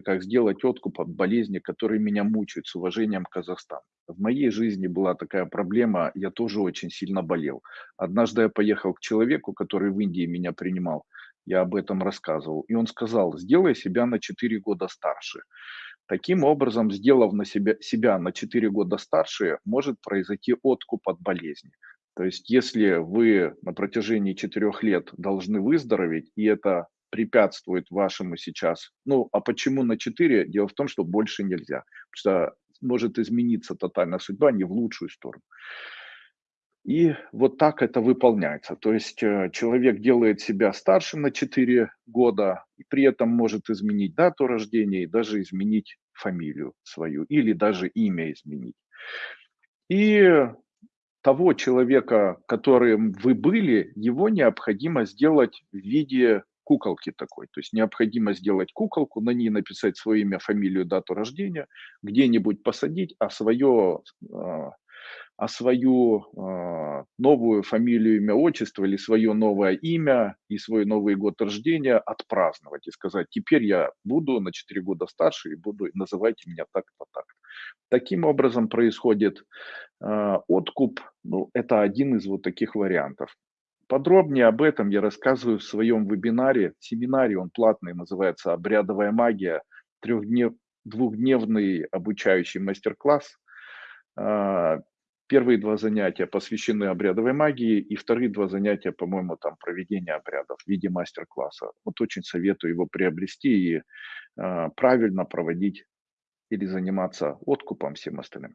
как сделать откуп от болезни, которые меня мучают, с уважением, Казахстан. В моей жизни была такая проблема, я тоже очень сильно болел. Однажды я поехал к человеку, который в Индии меня принимал, я об этом рассказывал, и он сказал: "Сделай себя на 4 года старше". Таким образом, сделав на себя себя на 4 года старше, может произойти откуп от болезни. То есть если вы на протяжении 4 лет должны выздороветь, и это препятствует вашему сейчас ну, а почему на 4? Дело в том, что больше нельзя, потому что может измениться тотально судьба не в лучшую сторону. И вот так это выполняется. То есть, э, человек делает себя старше на 4 года, и при этом может изменить дату рождения и даже изменить фамилию свою или даже имя изменить. И того человека, которым вы были, его необходимо сделать в виде куколки такой. То есть необходимо сделать куколку, на ней написать свое имя, фамилию, дату рождения, где-нибудь посадить, а свое, а, а свою, а, новую фамилию, имя, отчество или свое новое имя и свой новый год рождения отпраздновать и сказать: "Теперь я буду на 4 года старше и буду называйте меня так-то, так-то". Таким образом происходит, а, откуп. Ну, это один из вот таких вариантов. Подробнее об этом я рассказываю в своем вебинаре, семинаре, он платный, называется "Обрядовая магия", трехднев двухдневный обучающий мастер-класс. А, первые 2 занятия посвящены обрядовой магии, и вторые 2 занятия, по-моему, там проведение обрядов в виде мастер-класса. Вот очень советую его приобрести и, а, правильно проводить или заниматься откупом, всем остальным.